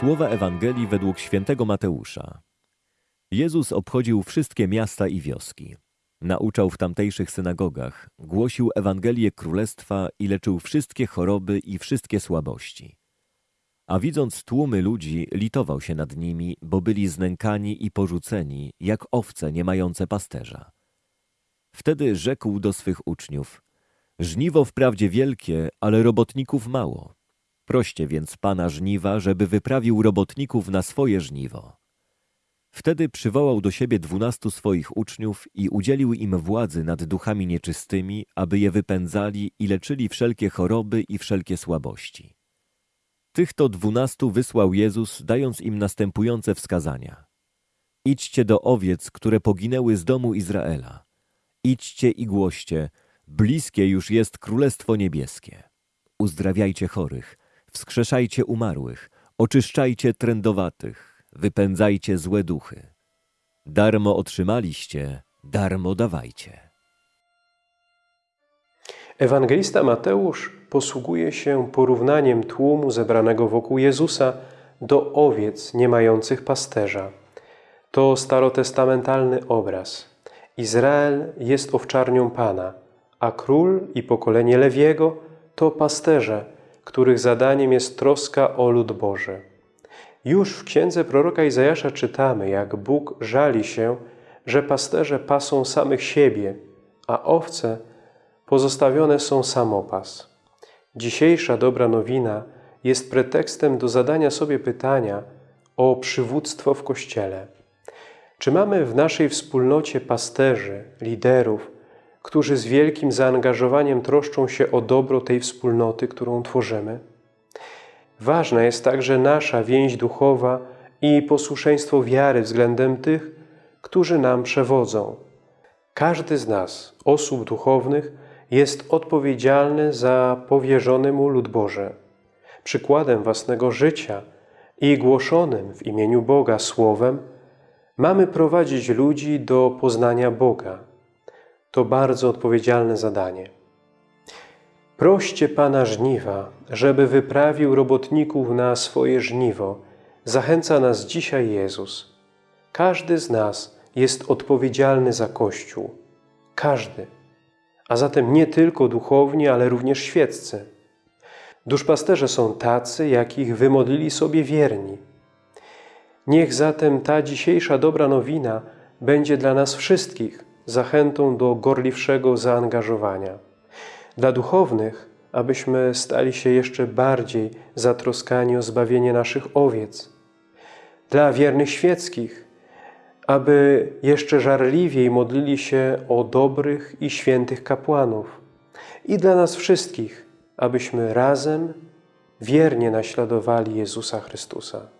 Słowa Ewangelii według świętego Mateusza. Jezus obchodził wszystkie miasta i wioski. Nauczał w tamtejszych synagogach, głosił Ewangelię Królestwa i leczył wszystkie choroby i wszystkie słabości. A widząc tłumy ludzi, litował się nad nimi, bo byli znękani i porzuceni, jak owce nie mające pasterza. Wtedy rzekł do swych uczniów, żniwo wprawdzie wielkie, ale robotników mało. Proście więc Pana żniwa, żeby wyprawił robotników na swoje żniwo. Wtedy przywołał do siebie dwunastu swoich uczniów i udzielił im władzy nad duchami nieczystymi, aby je wypędzali i leczyli wszelkie choroby i wszelkie słabości. Tych to dwunastu wysłał Jezus, dając im następujące wskazania. Idźcie do owiec, które poginęły z domu Izraela. Idźcie i głoście, bliskie już jest Królestwo Niebieskie. Uzdrawiajcie chorych, wskrzeszajcie umarłych, oczyszczajcie trędowatych, wypędzajcie złe duchy. Darmo otrzymaliście, darmo dawajcie. Ewangelista Mateusz posługuje się porównaniem tłumu zebranego wokół Jezusa do owiec nie mających pasterza. To starotestamentalny obraz. Izrael jest owczarnią Pana, a król i pokolenie Lewiego to pasterze, których zadaniem jest troska o lud Boży. Już w księdze proroka Izajasza czytamy, jak Bóg żali się, że pasterze pasą samych siebie, a owce pozostawione są samopas. Dzisiejsza dobra nowina jest pretekstem do zadania sobie pytania o przywództwo w Kościele. Czy mamy w naszej wspólnocie pasterzy, liderów, którzy z wielkim zaangażowaniem troszczą się o dobro tej wspólnoty, którą tworzymy? Ważna jest także nasza więź duchowa i posłuszeństwo wiary względem tych, którzy nam przewodzą. Każdy z nas, osób duchownych, jest odpowiedzialny za powierzony mu lud Boży. Przykładem własnego życia i głoszonym w imieniu Boga słowem mamy prowadzić ludzi do poznania Boga. To bardzo odpowiedzialne zadanie. Proście Pana żniwa, żeby wyprawił robotników na swoje żniwo. Zachęca nas dzisiaj Jezus. Każdy z nas jest odpowiedzialny za Kościół. Każdy. A zatem nie tylko duchowni, ale również świeccy. Duszpasterze są tacy, jakich wymodlili sobie wierni. Niech zatem ta dzisiejsza dobra nowina będzie dla nas wszystkich zachętą do gorliwszego zaangażowania. Dla duchownych, abyśmy stali się jeszcze bardziej zatroskani o zbawienie naszych owiec. Dla wiernych świeckich, aby jeszcze żarliwiej modlili się o dobrych i świętych kapłanów. I dla nas wszystkich, abyśmy razem wiernie naśladowali Jezusa Chrystusa.